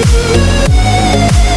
Música